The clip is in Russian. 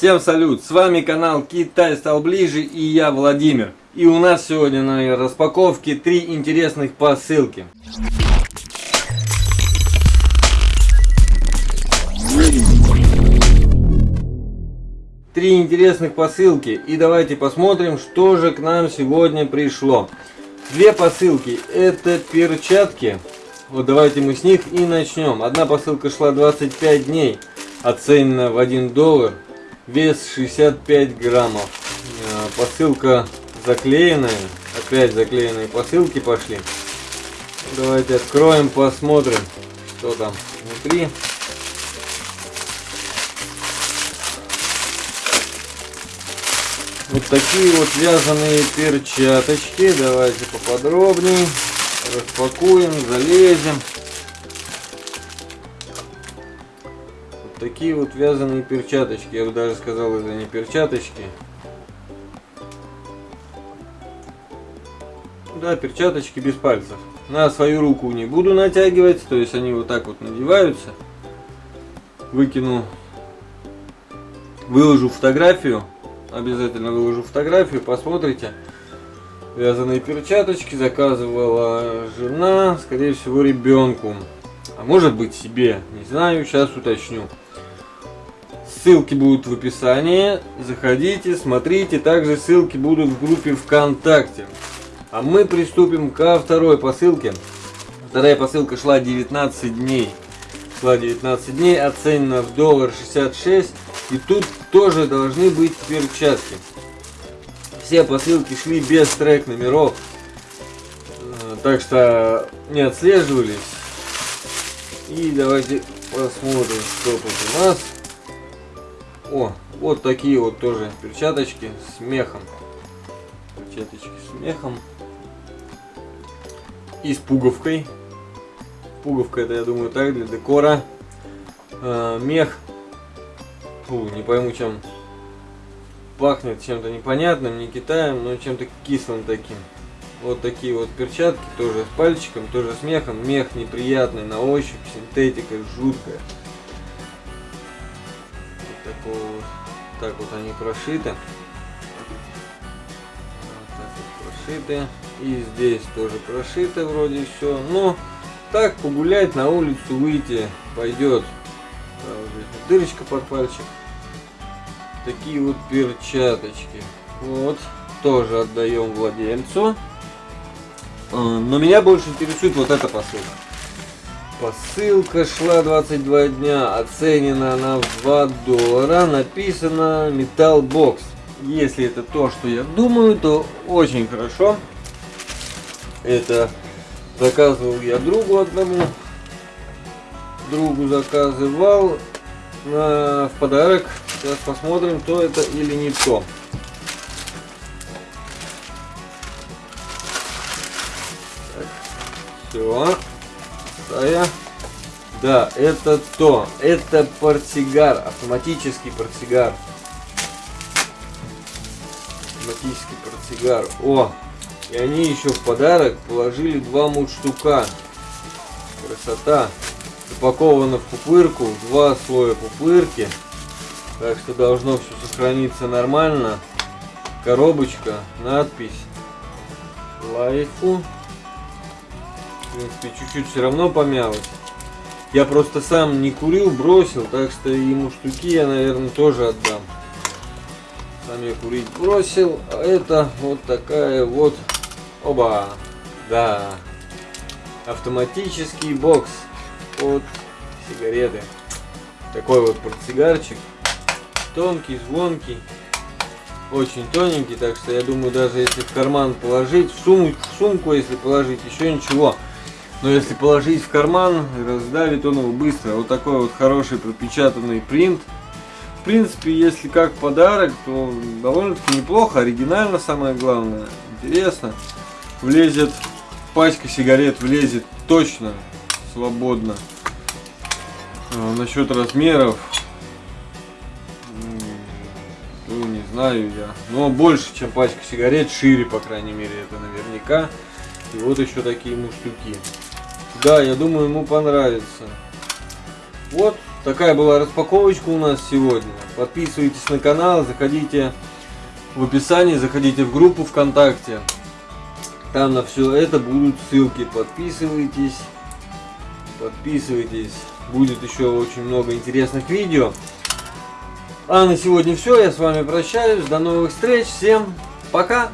Всем салют! С вами канал Китай стал ближе и я Владимир. И у нас сегодня на распаковке три интересных посылки. Три интересных посылки и давайте посмотрим, что же к нам сегодня пришло. Две посылки это перчатки. Вот давайте мы с них и начнем. Одна посылка шла 25 дней, оценена в 1 доллар вес 65 граммов. Э, посылка заклеенная. Опять заклеенные посылки пошли. Давайте откроем, посмотрим, что там внутри. Вот такие вот вязаные перчаточки. Давайте поподробнее. Распакуем, залезем. Такие вот вязаные перчаточки, я бы даже сказал, это не перчаточки. Да, перчаточки без пальцев. На свою руку не буду натягивать, то есть они вот так вот надеваются. Выкину, выложу фотографию, обязательно выложу фотографию, посмотрите. Вязаные перчаточки заказывала жена, скорее всего ребенку. А может быть себе, не знаю, сейчас уточню. Ссылки будут в описании. Заходите, смотрите. Также ссылки будут в группе ВКонтакте. А мы приступим ко второй посылке. Вторая посылка шла 19 дней. Шла 19 дней, оценена в доллар 66. И тут тоже должны быть перчатки. Все посылки шли без трек номеров. Э, так что не отслеживались. И давайте посмотрим, что тут у нас. О, вот такие вот тоже перчаточки с мехом. Перчаточки с мехом. И с пуговкой. Пуговка это, я думаю, так, для декора. А, мех. Фу, не пойму, чем пахнет чем-то непонятным, не Китаем, но чем-то кислым таким. Вот такие вот перчатки, тоже с пальчиком, тоже с мехом. Мех неприятный на ощупь, синтетика жуткая вот так вот они прошиты. Вот так вот прошиты. И здесь тоже прошито вроде все. Но так погулять на улицу выйти пойдет. Да, вот здесь вот дырочка под пальчик. Такие вот перчаточки. Вот. Тоже отдаем владельцу. А, но меня больше интересует вот эта посылка. Посылка шла 22 дня, оценена она в 2 доллара, написано Metal Box. Если это то, что я думаю, то очень хорошо. Это заказывал я другу одному. Другу заказывал на, в подарок. Сейчас посмотрим, то это или не то. Так, все вторая. Да, это то. Это портсигар. Автоматический портсигар. Автоматический портсигар. О! И они еще в подарок положили два мундштука. Красота. Упаковано в пупырку. Два слоя пупырки. Так что должно все сохраниться нормально. Коробочка, надпись. Лайфу в принципе, чуть-чуть все равно помялось. Я просто сам не курил, бросил, так что ему штуки я, наверное, тоже отдам. Сам я курить бросил, а это вот такая вот, оба, да, автоматический бокс под сигареты. Такой вот портсигарчик, тонкий, звонкий, очень тоненький, так что я думаю, даже если в карман положить, в сумку, в сумку если положить, еще ничего. Но если положить в карман, раздавит он его быстро. Вот такой вот хороший пропечатанный принт. В принципе, если как подарок, то довольно-таки неплохо, оригинально самое главное, интересно. Влезет, пачка сигарет влезет точно, свободно. А, насчет размеров, ну не знаю я, но больше, чем пачка сигарет, шире, по крайней мере, это наверняка. И вот еще такие муштуки. Да, я думаю, ему понравится. Вот такая была распаковочка у нас сегодня. Подписывайтесь на канал, заходите в описании, заходите в группу ВКонтакте. Там на все это будут ссылки. Подписывайтесь. Подписывайтесь. Будет еще очень много интересных видео. А на сегодня все. Я с вами прощаюсь. До новых встреч. Всем пока.